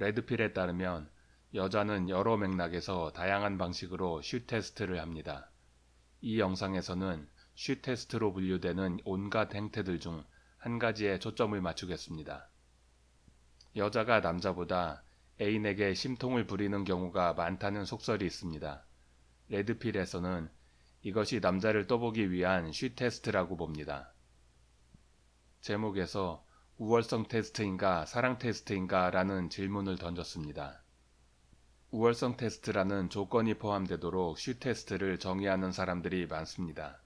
레드필에 따르면 여자는 여러 맥락에서 다양한 방식으로 슈 테스트를 합니다. 이 영상에서는 슈 테스트로 분류되는 온갖 행태들 중 한 가지에 초점을 맞추겠습니다. 여자가 남자보다 애인에게 심통을 부리는 경우가 많다는 속설이 있습니다. 레드필에서는 이것이 남자를 떠보기 위한 슈 테스트라고 봅니다. 제목에서 우월성 테스트인가 사랑 테스트인가 라는 질문을 던졌습니다. 우월성 테스트라는 조건이 포함되도록 슈 테스트를 정의하는 사람들이 많습니다.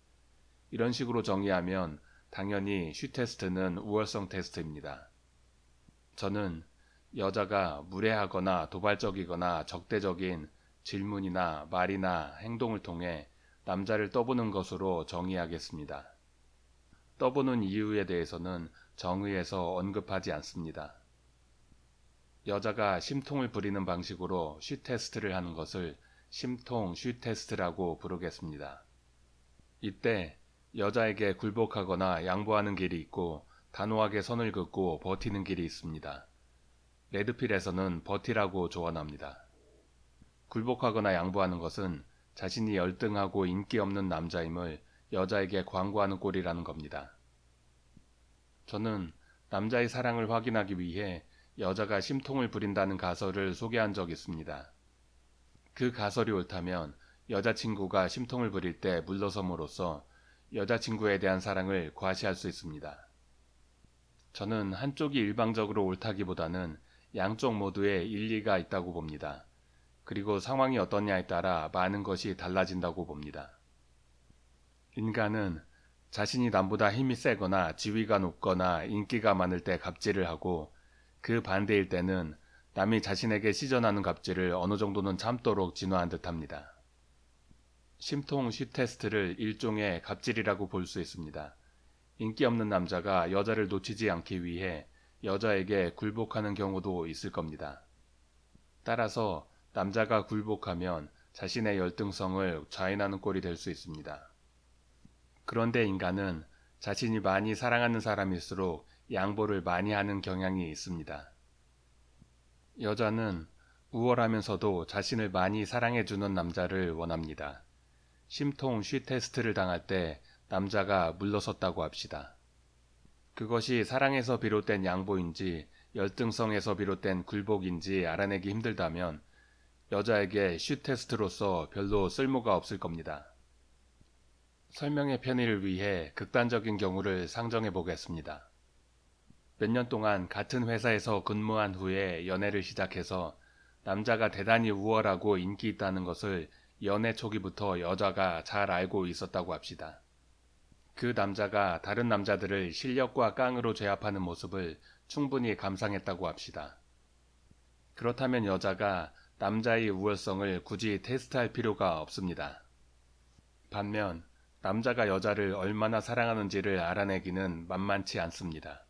이런 식으로 정의하면 당연히 슈 테스트는 우월성 테스트입니다. 저는 여자가 무례하거나 도발적이거나 적대적인 질문이나 말이나 행동을 통해 남자를 떠보는 것으로 정의하겠습니다. 떠보는 이유에 대해서는 정의에서 언급하지 않습니다. 여자가 심통을 부리는 방식으로 슈 테스트를 하는 것을 심통 슈 테스트라고 부르겠습니다. 이때 여자에게 굴복하거나 양보하는 길이 있고 단호하게 선을 긋고 버티는 길이 있습니다. 레드필에서는 버티라고 조언합니다. 굴복하거나 양보하는 것은 자신이 열등하고 인기 없는 남자임을 여자에게 광고하는 꼴이라는 겁니다. 저는 남자의 사랑을 확인하기 위해 여자가 심통을 부린다는 가설을 소개한 적 있습니다. 그 가설이 옳다면 여자친구가 심통을 부릴 때 물러섬으로써 여자친구에 대한 사랑을 과시할 수 있습니다. 저는 한쪽이 일방적으로 옳다기보다는 양쪽 모두에 일리가 있다고 봅니다. 그리고 상황이 어떠냐에 따라 많은 것이 달라진다고 봅니다. 인간은 자신이 남보다 힘이 세거나 지위가 높거나 인기가 많을 때 갑질을 하고 그 반대일 때는 남이 자신에게 시전하는 갑질을 어느 정도는 참도록 진화한 듯합니다. 심통 시 테스트를 일종의 갑질이라고 볼 수 있습니다. 인기 없는 남자가 여자를 놓치지 않기 위해 여자에게 굴복하는 경우도 있을 겁니다. 따라서 남자가 굴복하면 자신의 열등성을 좌인하는 꼴이 될 수 있습니다. 그런데 인간은 자신이 많이 사랑하는 사람일수록 양보를 많이 하는 경향이 있습니다. 여자는 우월하면서도 자신을 많이 사랑해주는 남자를 원합니다. 심통 쉬 테스트를 당할 때 남자가 물러섰다고 합시다. 그것이 사랑에서 비롯된 양보인지 열등성에서 비롯된 굴복인지 알아내기 힘들다면 여자에게 쉬 테스트로서 별로 쓸모가 없을 겁니다. 설명의 편의를 위해 극단적인 경우를 상정해 보겠습니다. 몇 년 동안 같은 회사에서 근무한 후에 연애를 시작해서 남자가 대단히 우월하고 인기 있다는 것을 연애 초기부터 여자가 잘 알고 있었다고 합시다. 그 남자가 다른 남자들을 실력과 깡으로 제압하는 모습을 충분히 감상했다고 합시다. 그렇다면 여자가 남자의 우월성을 굳이 테스트할 필요가 없습니다. 반면 남자가 여자를 얼마나 사랑하는지를 알아내기는 만만치 않습니다.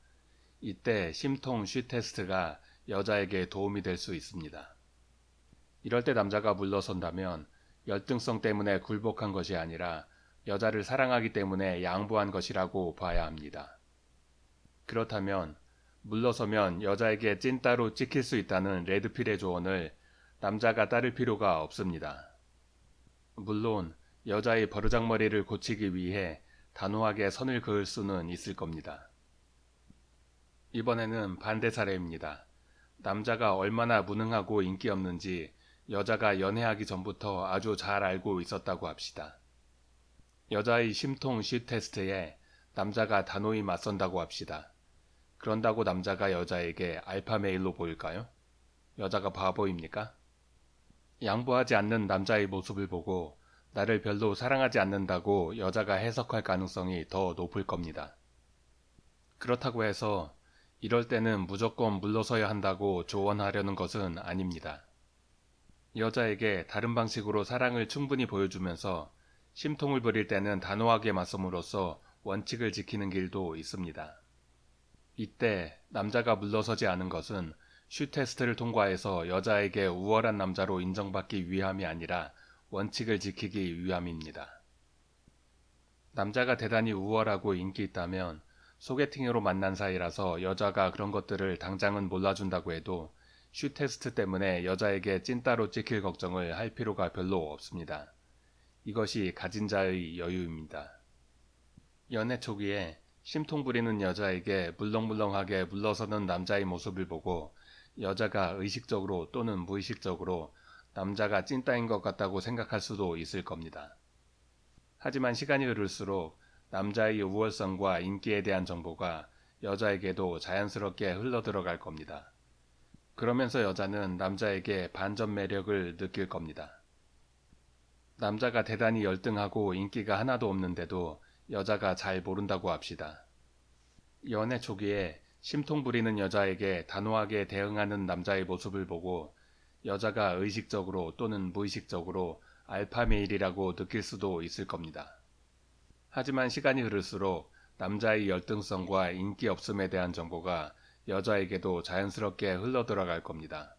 이때 심통 쉬 테스트가 여자에게 도움이 될 수 있습니다. 이럴 때 남자가 물러선다면 열등성 때문에 굴복한 것이 아니라 여자를 사랑하기 때문에 양보한 것이라고 봐야 합니다. 그렇다면 물러서면 여자에게 찐따로 찍힐 수 있다는 레드필의 조언을 남자가 따를 필요가 없습니다. 물론 여자의 버르장머리를 고치기 위해 단호하게 선을 그을 수는 있을 겁니다. 이번에는 반대 사례입니다. 남자가 얼마나 무능하고 인기 없는지 여자가 연애하기 전부터 아주 잘 알고 있었다고 합시다. 여자의 심통 시 테스트에 남자가 단호히 맞선다고 합시다. 그런다고 남자가 여자에게 알파 메일로 보일까요? 여자가 바보입니까? 양보하지 않는 남자의 모습을 보고 나를 별로 사랑하지 않는다고 여자가 해석할 가능성이 더 높을 겁니다. 그렇다고 해서 이럴 때는 무조건 물러서야 한다고 조언하려는 것은 아닙니다. 여자에게 다른 방식으로 사랑을 충분히 보여주면서 심통을 부릴 때는 단호하게 맞섬으로써 원칙을 지키는 길도 있습니다. 이때 남자가 물러서지 않은 것은 슈 테스트를 통과해서 여자에게 우월한 남자로 인정받기 위함이 아니라 원칙을 지키기 위함입니다. 남자가 대단히 우월하고 인기 있다면 소개팅으로 만난 사이라서 여자가 그런 것들을 당장은 몰라준다고 해도 슈 테스트 때문에 여자에게 찐따로 찍힐 걱정을 할 필요가 별로 없습니다. 이것이 가진 자의 여유입니다. 연애 초기에 심통 부리는 여자에게 물렁물렁하게 물러서는 남자의 모습을 보고 여자가 의식적으로 또는 무의식적으로 남자가 찐따인 것 같다고 생각할 수도 있을 겁니다. 하지만 시간이 흐를수록 남자의 우월성과 인기에 대한 정보가 여자에게도 자연스럽게 흘러들어갈 겁니다. 그러면서 여자는 남자에게 반전 매력을 느낄 겁니다. 남자가 대단히 열등하고 인기가 하나도 없는데도 여자가 잘 모른다고 합시다. 연애 초기에 심통 부리는 여자에게 단호하게 대응하는 남자의 모습을 보고 여자가 의식적으로 또는 무의식적으로 알파 메일이라고 느낄 수도 있을 겁니다. 하지만 시간이 흐를수록 남자의 열등성과 인기 없음에 대한 정보가 여자에게도 자연스럽게 흘러들어갈 겁니다.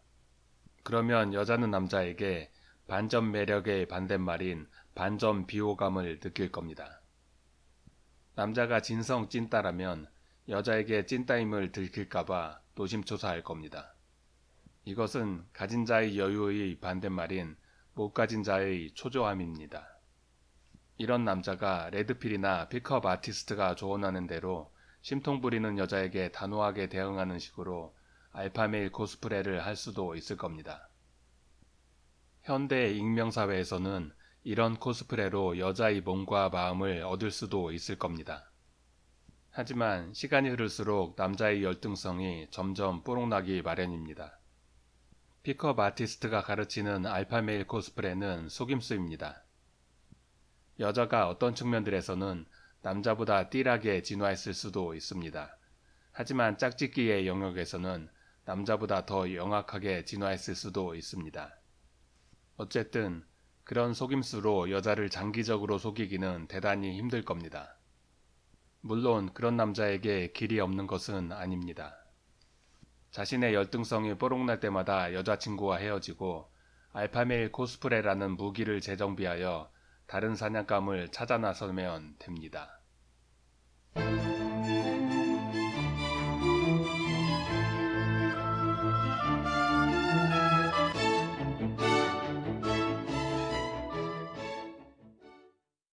그러면 여자는 남자에게 반전 매력의 반대말인 반전 비호감을 느낄 겁니다. 남자가 진성 찐따라면 여자에게 찐따임을 들킬까봐 노심초사할 겁니다. 이것은 가진 자의 여유의 반대말인 못 가진 자의 초조함입니다. 이런 남자가 레드필이나 픽업 아티스트가 조언하는 대로 심통 부리는 여자에게 단호하게 대응하는 식으로 알파메일 코스프레를 할 수도 있을 겁니다. 현대 익명사회에서는 이런 코스프레로 여자의 몸과 마음을 얻을 수도 있을 겁니다. 하지만 시간이 흐를수록 남자의 열등성이 점점 뽀록나기 마련입니다. 픽업 아티스트가 가르치는 알파메일 코스프레는 속임수입니다. 여자가 어떤 측면들에서는 남자보다 띠하게 진화했을 수도 있습니다. 하지만 짝짓기의 영역에서는 남자보다 더 영악하게 진화했을 수도 있습니다. 어쨌든 그런 속임수로 여자를 장기적으로 속이기는 대단히 힘들 겁니다. 물론 그런 남자에게 길이 없는 것은 아닙니다. 자신의 열등성이 뽀록날 때마다 여자친구와 헤어지고 알파메일 코스프레라는 무기를 재정비하여 다른 사냥감을 찾아 나서면 됩니다.